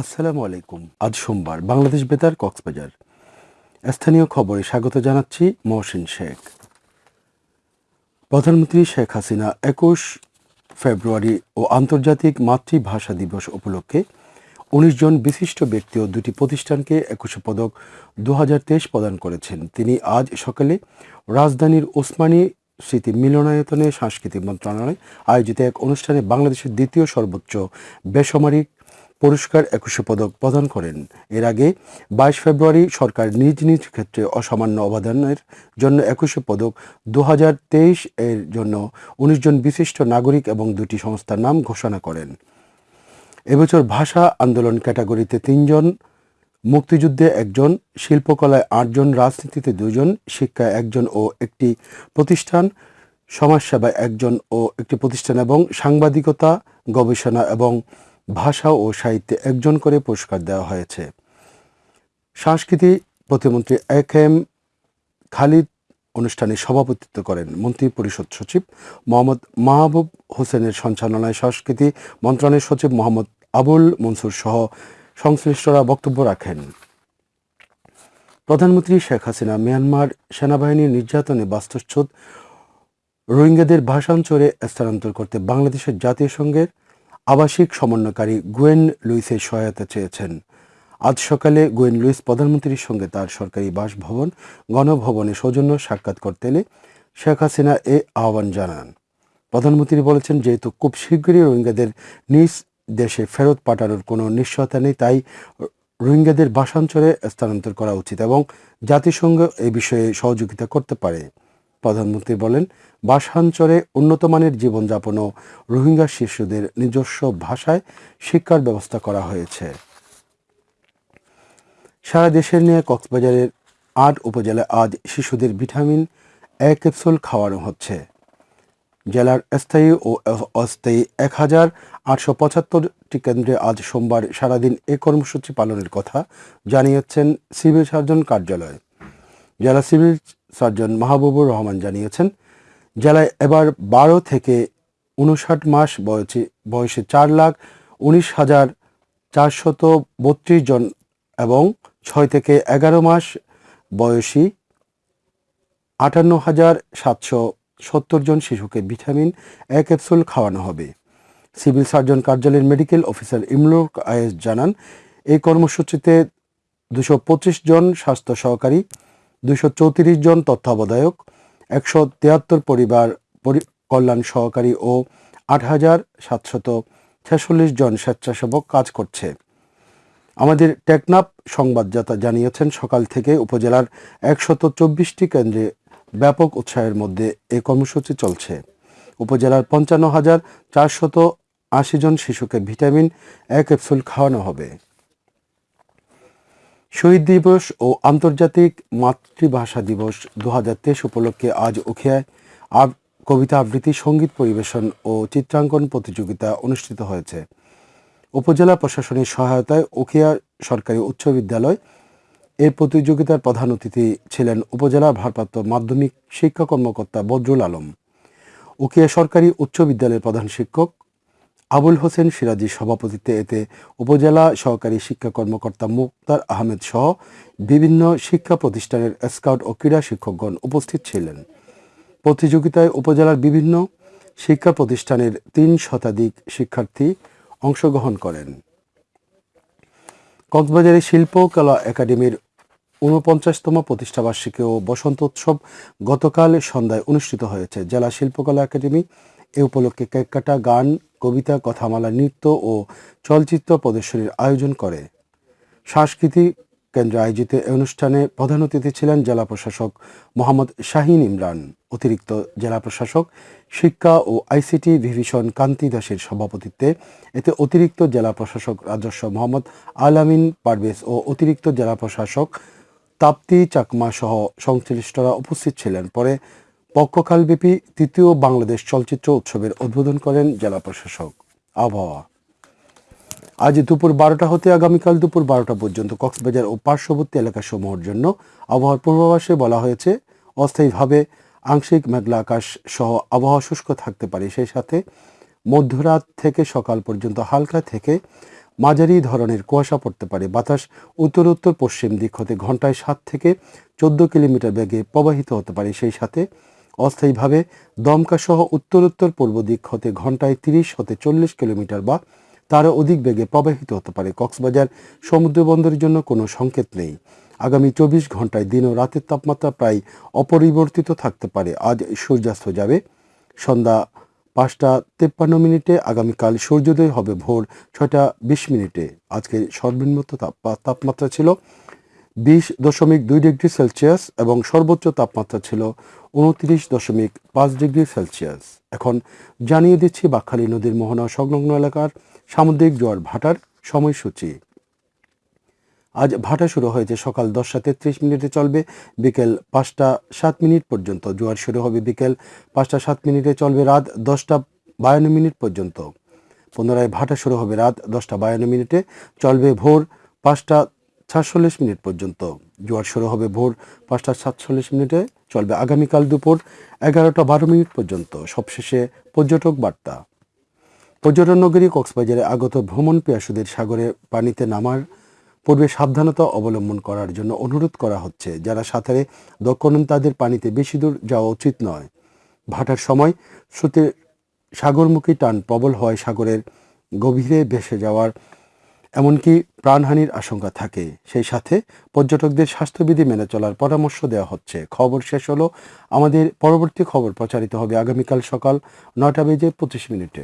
আসসালামু আলাইকুম। আজ সোমবার, বাংলাদেশ বেতার, কক্সবাজার। স্থানীয় খবরে স্বাগত জানাচ্ছি মহসিন শেখ। প্রধানমন্ত্রী শেখ হাসিনা একুশ ফেব্রুয়ারি ও আন্তর্জাতিক মাতৃভাষা দিবস উপলক্ষে উনিশ জন বিশিষ্ট ব্যক্তি ও দুটি প্রতিষ্ঠানকে একুশে পদক দু হাজার তেইশ প্রদান করেছেন। তিনি আজ সকালে রাজধানীর ওসমানী স্মৃতি মিলনায়তনে সাংস্কৃতিক মন্ত্রণালয় আয়োজিত এক অনুষ্ঠানে বাংলাদেশের দ্বিতীয় সর্বোচ্চ বেসামরিক পুরস্কার একুশে পদক প্রদান করেন। এর আগে বাইশ ফেব্রুয়ারি সরকার নিজ নিজ ক্ষেত্রে অসামান্য অবদানের জন্য একুশে পদক দু হাজার তেইশ এর জন্য উনিশ জন বিশিষ্ট নাগরিক এবং দুটি সংস্থার নাম ঘোষণা করেন। এবছর ভাষা আন্দোলন ক্যাটাগরিতে তিনজন মুক্তিযুদ্ধে একজন, শিল্পকলায় আটজন রাজনীতিতে দুজন শিক্ষায় একজন ও একটি প্রতিষ্ঠান, সমাজসেবায় একজন ও একটি প্রতিষ্ঠান এবং সাংবাদিকতা, গবেষণা এবং ভাষা ও সাহিত্যে একজন করে পুরস্কার দেওয়া হয়েছে। সংস্কৃতি প্রতিমন্ত্রী এক এম খালিদ অনুষ্ঠানে সভাপতিত্ব করেন মন্ত্রী পরিষদ সচিব মোহাম্মদ মাহবুব হোসেনের সঞ্চালনায় সংস্কৃতি মন্ত্রণালয়ের সচিব মোহাম্মদ আবুল মনসুর সহ সংশ্লিষ্টরা বক্তব্য রাখেন। প্রধানমন্ত্রী শেখ হাসিনা মিয়ানমার সেনাবাহিনীর নির্যাতনে বাস্তুচ্ছুত রোহিঙ্গাদের ভাষাঞ্চলে স্থানান্তর করতে বাংলাদেশের জাতীয় সংঘের আবাসিক সমন্বয়কারী গুয়েন লুইসের সহায়তা চেয়েছেন। আজ সকালে গুয়েন লুইস প্রধানমন্ত্রীর সঙ্গে তার সরকারি বাসভবন, গণভবনে সৌজন্য সাক্ষাৎ করতে এলে শেখ হাসিনা এ আহ্বান জানান। প্রধানমন্ত্রী বলেছেন, যেহেতু খুব শীঘ্রই রোহিঙ্গাদের নিজ দেশে ফেরত পাঠানোর কোনো নিশ্চয়তা নেই, তাই রোহিঙ্গাদের বাসাঞ্চলে স্থানান্তর করা উচিত এবং জাতিসংঘ এ বিষয়ে সহযোগিতা করতে পারে। প্রধানমন্ত্রী বলেন বাসাঞ্চলে উন্নত মানের জীবনযাপন ও রোহিঙ্গা শিশুদের নিজস্ব ভাষায় শিক্ষার ব্যবস্থা করা হয়েছে। সারা দেশের নিয়ে কক্সবাজারের আট উপজেলায় আজ শিশুদের ভিটামিন এ ক্যাপসুল খাওয়ানো হচ্ছে। জেলার স্থায়ী ও অস্থায়ী এক হাজার আটশো পঁচাত্তরটি কেন্দ্রে আজ সোমবার সারাদিন এ কর্মসূচি পালনের কথা জানিয়েছেন সিভিল সার্জন কার্যালয়। জেলা সিভিল সার্জন মাহবুবুর রহমান জানিয়েছেন, জেলায় এবার বারো থেকে উনষাট মাস বয়সী, বয়সে চার লাখ উনিশ হাজার চারশত বত্রিশ জন এবং ছয় থেকে এগারো মাস বয়সী আটান্ন হাজার সাতশো সত্তর জন শিশুকে ভিটামিন এ ক্যাপসুল খাওয়ানো হবে। সিভিল সার্জন কার্যালয়ের মেডিকেল অফিসার ইমলুক আয়েস জানান, এই কর্মসূচিতে দুশো জন স্বাস্থ্য সহকারী চৌত্রিশ জন তত্ত্বাবধায়ক, একশো তিয়াত্তর পরিবার কল্যাণ সহকারী ও আট হাজার সাতশত ছেচল্লিশ জন স্বেচ্ছাসেবক কাজ করছে। আমাদের টেকনাপ সংবাদদাতা জানিয়েছেন, সকাল থেকে উপজেলার একশত চব্বিশটি কেন্দ্রে ব্যাপক উৎসাহের মধ্যে এ কর্মসূচি চলছে। উপজেলার পঞ্চান্ন হাজার চারশত আশি জন শিশুকে ভিটামিন এ ক্যাপসুল খাওয়ানো হবে। শহীদ দিবস ও আন্তর্জাতিক মাতৃভাষা দিবস দু হাজার তেইশ উপলক্ষে আজ উখিয়ায় কবিতা আবৃত্তি, সংগীত পরিবেশন ও চিত্রাঙ্কন প্রতিযোগিতা অনুষ্ঠিত হয়েছে। উপজেলা প্রশাসনের সহায়তায় উখিয়া সরকারি উচ্চ বিদ্যালয় এই প্রতিযোগিতার প্রধান অতিথি ছিলেন উপজেলা ভারপ্রাপ্ত মাধ্যমিক শিক্ষা কর্মকর্তা বদরুল আলম। উকিয়া সরকারি উচ্চ বিদ্যালয়ের প্রধান শিক্ষক আবুল হোসেন সিরাজির সভাপতিত্বে এতে উপজেলা সহকারী শিক্ষা কর্মকর্তা মুক্তার আহমেদ সহ বিভিন্ন শিক্ষা প্রতিষ্ঠানের স্কাউট ও ক্রীড়া শিক্ষকগণ উপস্থিত ছিলেন। প্রতিযোগিতায় উপজেলার বিভিন্ন শিক্ষা প্রতিষ্ঠানের তিন শতাধিক শিক্ষার্থী অংশগ্রহণ করেন। কক্সবাজারের শিল্পকলা একাডেমির ঊনপঞ্চাশতম প্রতিষ্ঠাবার্ষিকী ও বসন্ত উৎসব গতকাল সন্ধ্যায় অনুষ্ঠিত হয়েছে। জেলা শিল্পকলা একাডেমি এ উপলক্ষে কেক কাটা গান, কবিতা, কথামালা, নৃত্য ও চলচ্চিত্র প্রদর্শনীর আয়োজন করে। সাংস্কৃতিক কেন্দ্রে আয়োজিত এই অনুষ্ঠানে প্রধান অতিথি ছিলেন জেলা প্রশাসক মোহাম্মদ শাহিন ইমরান, অতিরিক্ত জেলা প্রশাসক, শিক্ষা ও আইসিটি ভিভিশন কান্তি দাসের সভাপতিত্বে। এতে অতিরিক্ত জেলা প্রশাসক রাজস্ব মোহাম্মদ আলামিন পারভেজ ও অতিরিক্ত জেলা প্রশাসক তাপ্তি চাকমা সহ সংশ্লিষ্টরা উপস্থিত ছিলেন। পরে পক্ষকালব্যাপী তৃতীয় বাংলাদেশ চলচ্চিত্র উৎসবের উদ্বোধন করেন জেলা প্রশাসক। আবহাওয়া। আজ দুপুর বারোটা হতে আগামীকাল দুপুর বারোটা পর্যন্ত কক্সবাজার ও পার্শ্ববর্তী এলাকাসমূহের জন্য আবহাওয়ার পূর্বাভাসে বলা হয়েছে, অস্থায়ীভাবে আংশিক মেঘলা আকাশ সহ আবহাওয়া শুষ্ক থাকতে পারে। সেই সাথে মধ্যরাত থেকে সকাল পর্যন্ত হালকা থেকে মাঝারি ধরনের কুয়াশা পড়তে পারে। বাতাস উত্তর উত্তর পশ্চিম দিক হতে ঘন্টায় সাত থেকে চোদ্দ কিলোমিটার বেগে প্রবাহিত হতে পারে। সেই সাথে অস্থায়ীভাবে দমকা সহ উত্তর উত্তর পূর্ব দিক হতে ঘন্টায় তিরিশ হতে চল্লিশ কিলোমিটার বা তারও অধিক বেগে প্রবাহিত হতে পারে। কক্সবাজার সমুদ্র বন্দরের জন্য কোনো সংকেত নেই। আগামী চব্বিশ ঘন্টায় দিন ও রাতের তাপমাত্রা প্রায় অপরিবর্তিত থাকতে পারে। আজ সূর্যাস্ত যাবে। সন্ধ্যা পাঁচটা তেপ্পান্ন মিনিটে, আগামীকাল সূর্যোদয় হবে ভোর ছয়টা বিশ মিনিটে। আজকে সর্বনিম্ন তাপ- তাপমাত্রা ছিল বিশ দশমিক দুই ডিগ্রি সেলসিয়াস এবং সর্বোচ্চ তাপমাত্রা ছিল উনত্রিশ দশমিক পাঁচ ডিগ্রি সেলসিয়াস। এখন জানিয়ে দিচ্ছি বাকখালী নদীর মোহনা সংলগ্ন এলাকার সামুদ্রিক জোয়ার ভাটার সময়সূচি। আজ ভাটা শুরু হয়েছে, সকাল দশটা তেত্রিশ মিনিটে চলবে, বিকেল পাঁচটা সাত মিনিট পর্যন্ত। জোয়ার শুরু হবে বিকেল পাঁচটা সাত মিনিটে চলবে রাত দশটা বায়ান্ন মিনিট পর্যন্ত। পুনরায় ভাটা শুরু হবে রাত দশটা বায়ান্ন মিনিটে, চলবে ভোর পাঁচটা সাতচল্লিশ মিনিট পর্যন্ত। জোয়ার শুরু হবে ভোর পাঁচটা সাতচল্লিশ মিনিটে, চলবে আগামীকাল দুপুর এগারোটা বারো মিনিট পর্যন্ত। সবশেষে পর্যটক বার্তা। পর্যটন নগরী কক্সবাজারে আগত ভ্রমণ পিয়াসুদের সাগরে পানিতে নামার পূর্বে সাবধানতা অবলম্বন করার জন্য অনুরোধ করা হচ্ছে। যারা সাঁতারে দক্ষ নন, তাদের পানিতে বেশি দূর যাওয়া উচিত নয়। ভাটার সময় স্রোতের সাগরমুখী টান প্রবল হওয়ায় সাগরের গভীরে ভেসে যাওয়ার এমনকি প্রাণহানির আশঙ্কা থাকে। সেই সাথে পর্যটকদের স্বাস্থ্যবিধি মেনে চলার পরামর্শ দেওয়া হচ্ছে। খবর শেষ হলো আমাদের পরবর্তী খবর প্রচারিত হবে আগামীকাল সকাল নটা বেজে পঁচিশ মিনিটে।